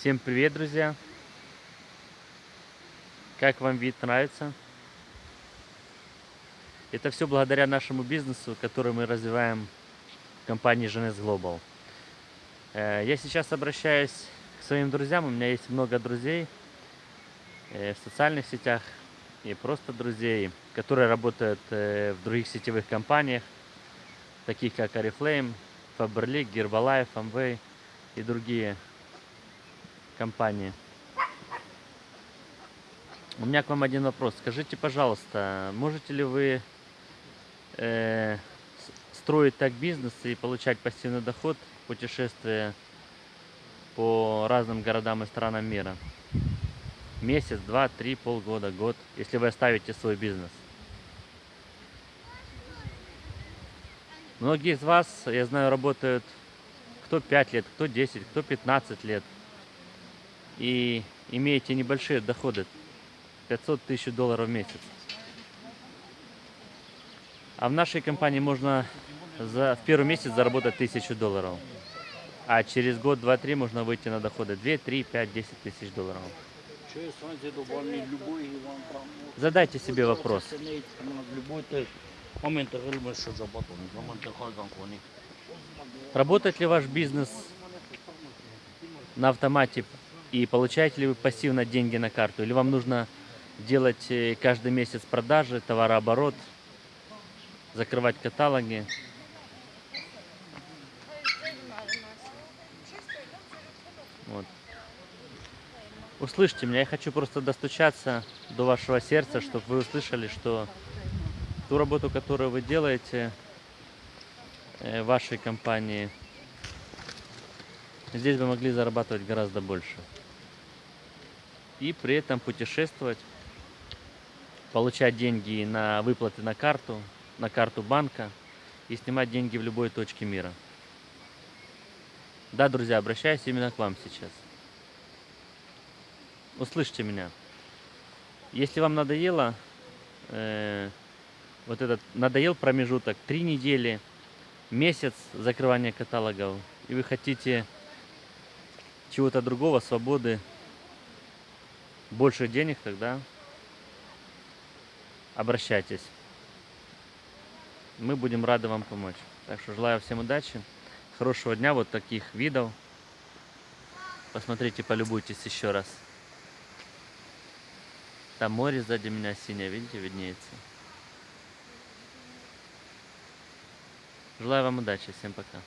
Всем привет, друзья! Как вам вид нравится? Это все благодаря нашему бизнесу, который мы развиваем в компании GNS Global. Э, я сейчас обращаюсь к своим друзьям. У меня есть много друзей э, в социальных сетях и просто друзей, которые работают э, в других сетевых компаниях, таких как Oriflame, Faberlic, Herbalife, Amway и другие компании. У меня к вам один вопрос. Скажите, пожалуйста, можете ли вы э, строить так бизнес и получать пассивный доход, путешествуя по разным городам и странам мира? Месяц, два, три, полгода, год, если вы оставите свой бизнес. Многие из вас, я знаю, работают кто 5 лет, кто 10, кто 15 лет – и имеете небольшие доходы, 500 тысяч долларов в месяц. А в нашей компании можно за, в первый месяц заработать 1000 долларов. А через год, два, три можно выйти на доходы 2, 3, 5, 10 тысяч долларов. Задайте себе вопрос. Работает ли ваш бизнес на автомате и получаете ли вы пассивно деньги на карту? Или вам нужно делать э, каждый месяц продажи, товарооборот, закрывать каталоги? Вот. Услышьте меня, я хочу просто достучаться до вашего сердца, чтобы вы услышали, что ту работу, которую вы делаете э, вашей компании, здесь вы могли зарабатывать гораздо больше и при этом путешествовать, получать деньги на выплаты на карту, на карту банка и снимать деньги в любой точке мира. Да, друзья, обращаюсь именно к вам сейчас. Услышьте меня. Если вам надоело, э, вот этот надоел промежуток, три недели, месяц закрывания каталогов, и вы хотите чего-то другого, свободы, больше денег, тогда обращайтесь. Мы будем рады вам помочь. Так что желаю всем удачи, хорошего дня, вот таких видов. Посмотрите, полюбуйтесь еще раз. Там море сзади меня синее, видите, виднеется. Желаю вам удачи, всем пока.